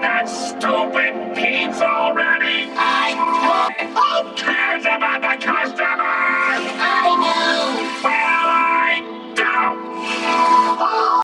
that stupid pizza already!